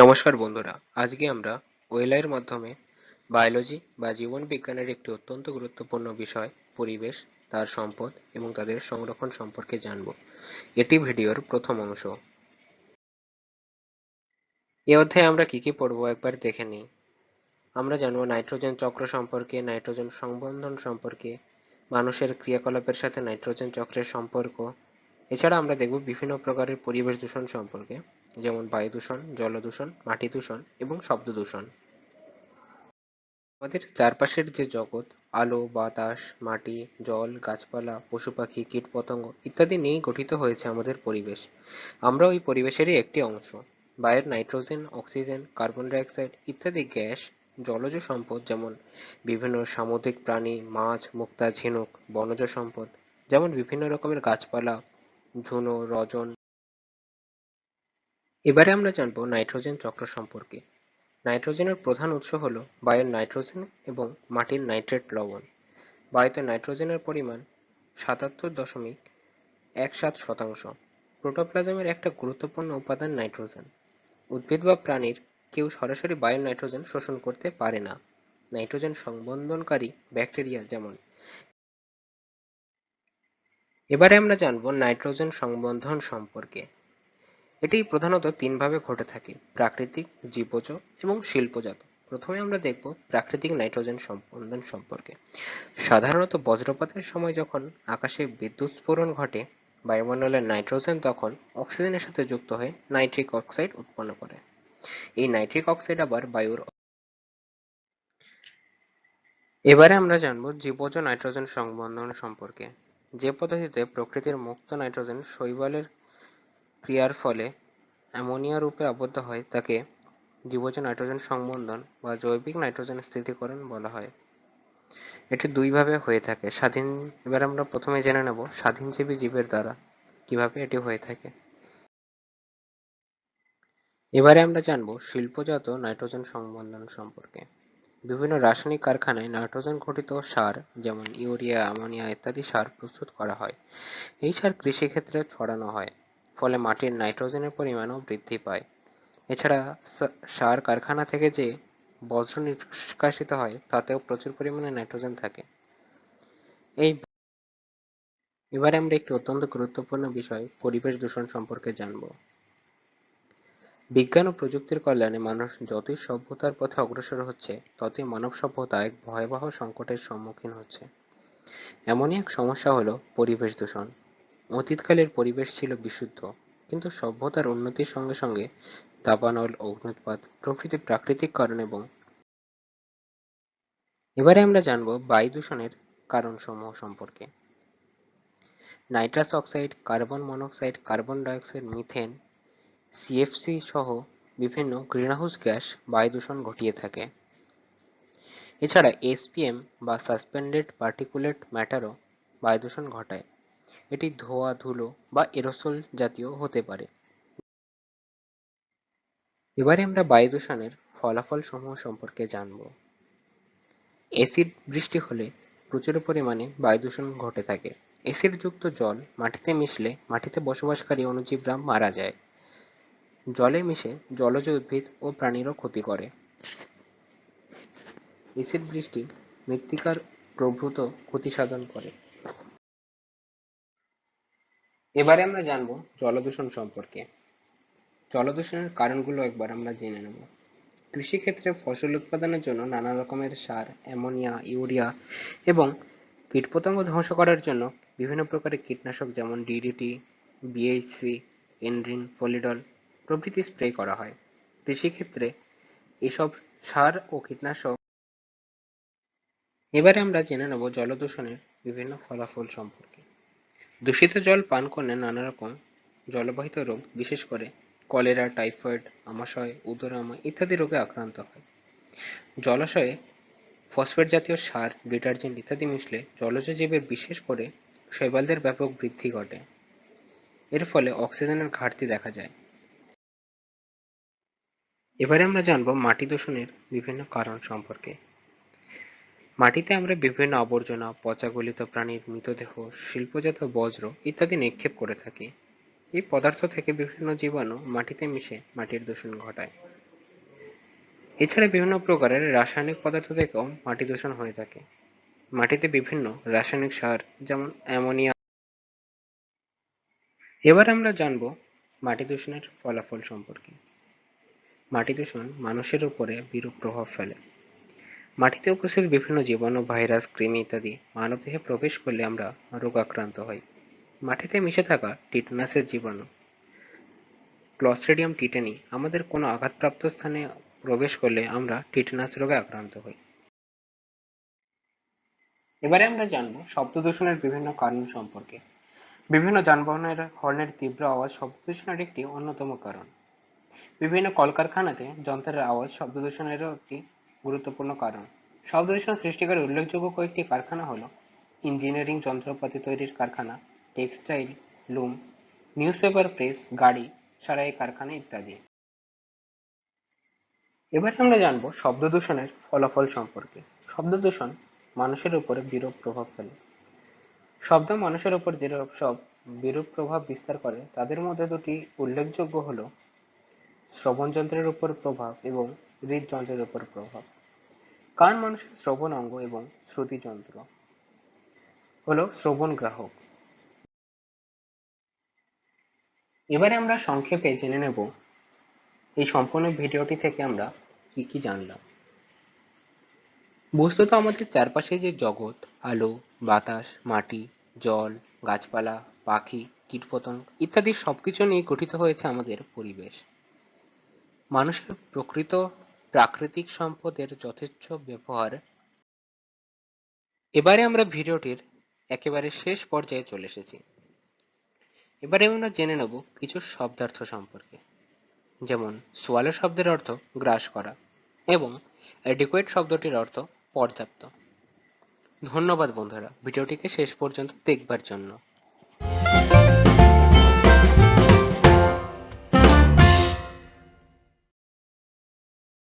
নমস্কার বন্ধুরা, আজকে আমরা ওয়েলাইয়ের মাধ্যমে বায়োলজি বা জীবন বিজ্ঞানের একটি অত্যন্ত গুরুত্বপূর্ণ বিষয়, পরিবেশ, তার সম্পদ এবং তাদের সংরক্ষণ সম্পর্কে জানব। এটি ভিডিওর প্রথম অংশ। এ অধ্যায়ে আমরা কি কি পড়ব একবার দেখে নিই। আমরা জানব নাইট্রোজেন চক্র সম্পর্কে, নাইট্রোজেন সংবন্ধন সম্পর্কে, মানুষের ক্রিয়াকলাপের সাথে নাইট্রোজেন চক্রের সম্পর্ক। এছাড়া আমরা দেখব বিভিন্ন প্রকারের পরিবেশ দূষণ সম্পর্কে। যেমন বায়ু দূষণ, জল দূষণ, মাটি দূষণ এবং শব্দ দূষণ। আমাদের চারপাশের যে জগৎ, আলো, বাতাস, মাটি, জল, গাছপালা, পশু পাখি, কীটপতঙ্গ ইত্যাদি নিয়েই গঠিত হয়েছে আমাদের পরিবেশ। আমরা ওই পরিবেশেরই একটি অংশ। বায়ুর নাইট্রোজেন, অক্সিজেন, কার্বন ডাইঅক্সাইড ইত্যাদি গ্যাস, জলজ সম্পদ যেমন বিভিন্ন সামুদ্রিক প্রাণী, মাছ, মুক্তা, ঝিনুক, বনজ সম্পদ, যেমন বিভিন্ন রকমের গাছপালা, ঝুনো, রজন এবারে আমরা জানব নাইট্রোজেন চক্র সম্পর্কে। নাইট্রোজেনের প্রধান উৎস হল বায়ুর নাইট্রোজেন এবং মাটির নাইট্রেট লবণ। বায়ুতে নাইট্রোজেনের পরিমাণ সাতাত্তর দশমিক এক সাত শতাংশ। প্রোটোপ্লাজমের একটা গুরুত্বপূর্ণ উপাদান নাইট্রোজেন। উদ্ভিদ বা প্রাণীর কেউ সরাসরি বায়ুর নাইট্রোজেন শোষণ করতে পারে না। নাইট্রোজেন সংবন্ধনকারী ব্যাকটেরিয়া যেমন। এবারে আমরা জানব নাইট্রোজেন সংবন্ধন সম্পর্কে। এটি প্রধানত তিনভাবে ঘটে থাকে, প্রাকৃতিক, জীবজ এবং শিল্পজাত। প্রথমে আমরা দেখব প্রাকৃতিক নাইট্রোজেন সম্বন্ধন সম্পর্কে। সাধারণত বজ্রপাতের সময় যখন আকাশে বিদ্যুৎ স্ফোরণ ঘটে, বায়ুমণ্ডলের নাইট্রোজেন তখন অক্সিজেনের সাথে যুক্ত হয়ে নাইট্রিক অক্সাইড উৎপন্ন করে। এই নাইট্রিক অক্সাইড আবার বায়ুর এবারে আমরা জানব জীবজ নাইট্রোজেন সংবন্ধন সম্পর্কে। যে পদ্ধতিতে প্রকৃতির মুক্ত নাইট্রোজেন শৈবালের ক্রিয়ার ফলে অ্যামোনিয়া রূপে আবদ্ধ হয়, তাকে জীবজ নাইট্রোজেন সংবন্ধন বা জৈবিক নাইট্রোজেন স্থিতিকরণ বলা হয়। এটি দুইভাবে হয়ে থাকে। স্বাধীন, এবার আমরা প্রথমে জেনে নেব স্বাধীনজীবী জীবের দ্বারা কীভাবে এটি হয়ে থাকে। এবারে আমরা জানব শিল্পজাত নাইট্রোজেন সংবন্ধন সম্পর্কে। বিভিন্ন রাসায়নিক কারখানায় নাইট্রোজেন ঘটিত সার, যেমন ইউরিয়া, অ্যামোনিয়া ইত্যাদি সার প্রস্তুত করা হয়। এই সার কৃষিক্ষেত্রে ছড়ানো হয়। ফলে মাটির নাইট্রোজেনের পরিমাণও বৃদ্ধি পায়। এছাড়া সার কারখানা থেকে যে বজ্র নিষ্কাশিত হয়, তাতেও প্রচুর পরিমাণে নাইট্রোজেন থাকে। এই এবারে আমরা একটি অত্যন্ত গুরুত্বপূর্ণ বিষয়, পরিবেশ দূষণ সম্পর্কে জানব। বিজ্ঞান ও প্রযুক্তির কল্যাণে মানুষ যতই সভ্যতার পথে অগ্রসর হচ্ছে, ততই মানব সভ্যতা এক ভয়াবহ সংকটের সম্মুখীন হচ্ছে। এমনই এক সমস্যা হলো পরিবেশ দূষণ। অতীতকালের পরিবেশ ছিল বিশুদ্ধ, কিন্তু সভ্যতার উন্নতির সঙ্গে সঙ্গে দাবানল, অগ্ন্যুৎপাত প্রভৃতি প্রাকৃতিক কারণ এবং এবারে আমরা জানব বায়ু দূষণের কারণসমূহ সম্পর্কে। Nitrous oxide, carbon monoxide, carbon dioxide, methane CFC সহ বিভিন্ন গ্রিনহাউস গ্যাস বায়ু দূষণ ঘটিয়ে থাকে। এছাড়া এসপিএম বা সাসপেন্ডেড পার্টিকুলেট ম্যাটারও বায়ু দূষণ ঘটায়। এটি ধোঁয়া, ধুলো বা এরোসোল জাতীয় হতে পারে। এবারে আমরা বায়ু দূষণের ফলাফল সমূহ সম্পর্কে জানব। এসিড বৃষ্টি হলে প্রচুর পরিমাণে বায়ু দূষণ ঘটে থাকে। এসিড যুক্ত জল মাটিতে মিশলে মাটিতে বসবাসকারী অণুজীবরা মারা যায়। জলে মিশে জলজ উদ্ভিদ ও প্রাণীরও ক্ষতি করে। এসিড বৃষ্টি মৃত্তিকার প্রভূত ক্ষতি সাধন করে। এবারে আমরা জানব জলদূষণ সম্পর্কে। জলদূষণের কারণগুলো একবার আমরা জেনে নেব। কৃষিক্ষেত্রে ফসল উৎপাদনের জন্য নানা রকমের সার, অ্যামোনিয়া, ইউরিয়া এবং কীটপতঙ্গ ধ্বংস করার জন্য বিভিন্ন প্রকারের কীটনাশক যেমন ডিডিটি বিএইচসি এনড্রিন পলিডল প্রভৃতি স্প্রে করা হয়। কৃষিক্ষেত্রে এসব সার ও কীটনাশক এবারে আমরা জেনে নেব জলদূষণের বিভিন্ন ফলাফল সম্পর্কে। দূষিত জল পান করলে নানা রকম জলবাহিত রোগ, বিশেষ করে কলেরা, টাইফয়েড, আমাশয়, উদরামা ইত্যাদি রোগে আক্রান্ত হয়। জলাশয়ে ফসফেট জাতীয় সার, ডিটারজেন্ট ইত্যাদি মিশলে জলজ জীবের বিশেষ করে শৈবালদের ব্যাপক বৃদ্ধি ঘটে। এর ফলে অক্সিজেনের ঘাটতি দেখা যায়। এবারে আমরা জানব মাটি দূষণের বিভিন্ন কারণ সম্পর্কে। মাটিতে আমরা বিভিন্ন আবর্জনা পচা গলিত প্রাণীর মৃতদেহ, শিল্পজাত বজ্র ইত্যাদি নিক্ষেপ করে থাকি। এই পদার্থ থেকে বিভিন্ন জীবাণু মাটিতে মিশে মাটির দূষণ ঘটায়। এছাড়া বিভিন্ন প্রকারের রাসায়নিক পদার্থ থেকেও মাটি দূষণ হয়ে থাকে। মাটিতে বিভিন্ন রাসায়নিক সার, যেমন অ্যামোনিয়া। এবার আমরা জানব মাটি দূষণের ফলাফল সম্পর্কে। মাটি দূষণ মানুষের উপরে বিরূপ প্রভাব ফেলে। মাটিতে উপস্থিত বিভিন্ন জীবাণু, ভাইরাস, কৃমি ইত্যাদি মানবদেহে প্রবেশ করলে আমরা রোগাক্রান্ত হই। মাটিতে মিশে থাকা টিটনাসের জীবাণু ক্লস্ট্রিডিয়াম টিটেনি আমাদের কোনো আঘাতপ্রাপ্ত স্থানে প্রবেশ করলে আমরা টিটেনাস রোগে আক্রান্ত হই। এবারে আমরা জানব শব্দ দূষণের বিভিন্ন কারণ সম্পর্কে। বিভিন্ন যানবাহনের হর্নের তীব্র আওয়াজ শব্দ দূষণের একটি অন্যতম কারণ। বিভিন্ন কলকারখানাতে যন্ত্রের আওয়াজ শব্দ দূষণেরও একটি গুরুত্বপূর্ণ কারণ। শব্দ দূষণ সৃষ্টিকারী উল্লেখযোগ্য কয়েকটি কারখানা হলো ইঞ্জিনিয়ারিং যন্ত্রপাতি তৈরির কারখানা, টেক্সটাইল, লুম, নিউজপেপার প্রেস, গাড়ি, সারাই কারখানা ইত্যাদি। এবার আমরা জানব শব্দ দূষণের ফলাফল সম্পর্কে। শব্দ দূষণ মানুষের উপরে বিরূপ প্রভাব ফেলে। শব্দ মানুষের উপর যেসব সব বিরূপ প্রভাব বিস্তার করে, তাদের মধ্যে দুটি উল্লেখযোগ্য হল শ্রবণ যন্ত্রের উপর প্রভাব এবং হৃদযন্ত্রের উপর প্রভাব। কান মানুষের শ্রবণ অঙ্গ এবং শ্রুতি যন্ত্র হলো শ্রবণ গ্রাহক। এবারে আমরা সংক্ষেপে জেনে নেব এই সম্পূর্ণ ভিডিওটি থেকে আমরা কি কি জানলাম। বস্তুত আমাদের চারপাশে যে জগৎ, আলো, বাতাস, মাটি, জল, গাছপালা, পাখি, কীটপতঙ্গ ইত্যাদি সবকিছু নিয়ে গঠিত হয়েছে আমাদের পরিবেশ। মানুষের প্রকৃত প্রাকৃতিক সম্পদের যথেচ্ছ ব্যবহার। এবারে আমরা ভিডিওটির একেবারে শেষ পর্যায়ে চলে এসেছি। এবারে আমরা জেনে নেব কিছু শব্দার্থ সম্পর্কে। যেমন, সোয়ালো শব্দের অর্থ গ্রাস করা এবং অ্যাডিকুয়েট শব্দটির অর্থ পর্যাপ্ত। ধন্যবাদ বন্ধুরা, ভিডিওটিকে শেষ পর্যন্ত দেখবার জন্য।